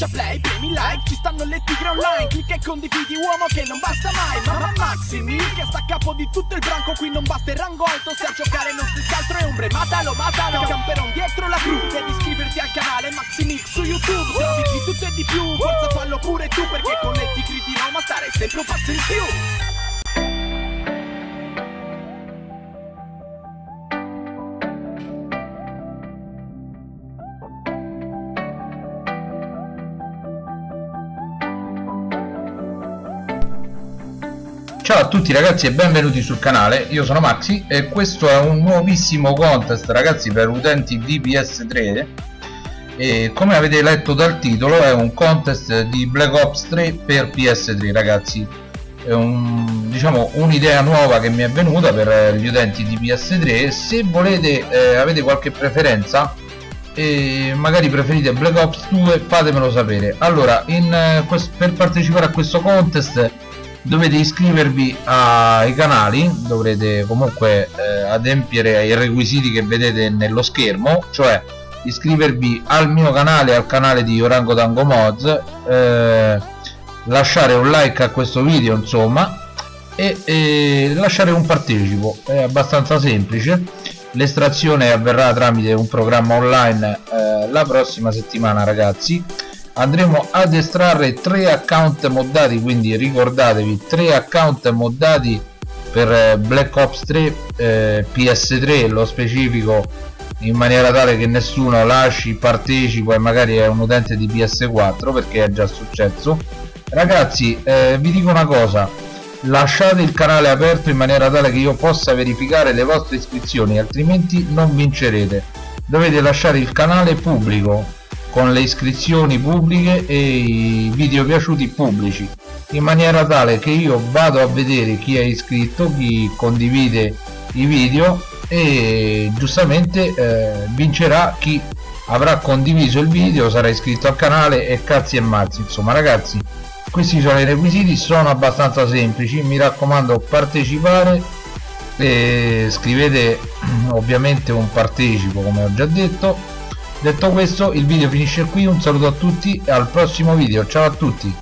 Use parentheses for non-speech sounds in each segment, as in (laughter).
Schiaccia play, premi like, ci stanno le tigre online Clicca e condividi uomo che non basta mai Mamma Maximi, che sta a capo di tutto il branco Qui non basta il rango alto, se a giocare non si altro è ombre Matalo, matalo, camperon dietro la cru Devi iscriverti al canale Maximix su YouTube Se di tutto e di più, forza fallo pure tu Perché con le tigre di Roma stare sempre un passo in più Ciao a tutti ragazzi e benvenuti sul canale, io sono Maxi e questo è un nuovissimo contest ragazzi per utenti di PS3 e come avete letto dal titolo è un contest di Black Ops 3 per PS3 ragazzi. È un, diciamo un'idea nuova che mi è venuta per gli utenti di PS3 se volete eh, avete qualche preferenza e magari preferite Black Ops 2 fatemelo sapere. Allora in, eh, per partecipare a questo contest dovete iscrivervi ai canali dovrete comunque eh, adempiere ai requisiti che vedete nello schermo cioè iscrivervi al mio canale al canale di Orango Tango Mods eh, lasciare un like a questo video insomma e, e lasciare un partecipo. È abbastanza semplice. L'estrazione avverrà tramite un programma online eh, la prossima settimana ragazzi andremo ad estrarre tre account moddati quindi ricordatevi tre account moddati per eh, Black Ops 3 eh, PS3 lo specifico in maniera tale che nessuno lasci partecipo e magari è un utente di PS4 perché è già successo. Ragazzi eh, vi dico una cosa lasciate il canale aperto in maniera tale che io possa verificare le vostre iscrizioni altrimenti non vincerete. Dovete lasciare il canale pubblico con le iscrizioni pubbliche e i video piaciuti pubblici in maniera tale che io vado a vedere chi è iscritto chi condivide i video e giustamente eh, vincerà chi avrà condiviso il video sarà iscritto al canale e cazzi e mazzi. Insomma ragazzi questi sono i requisiti sono abbastanza semplici. Mi raccomando partecipare scrivete (clears throat) ovviamente un partecipo come ho già detto detto questo il video finisce qui un saluto a tutti e al prossimo video. Ciao a tutti.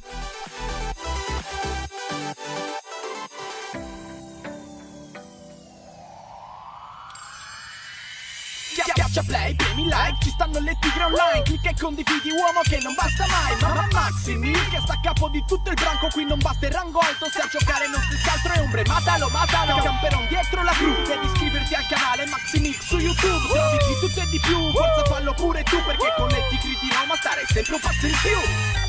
Play, premi like, ci stanno le tigre online. Clicca e condividi uomo che non basta mai. Mamma Maximi, che sta a capo di tutto il branco. Qui non basta il rango alto, se a giocare non si altro è ombre. Matalo, matalo, camperon dietro la cru Devi iscriverti al canale Maximix su YouTube. Se di tutto e di più, forza fallo pure tu Perché con le tigre di Roma stare sempre un passo in più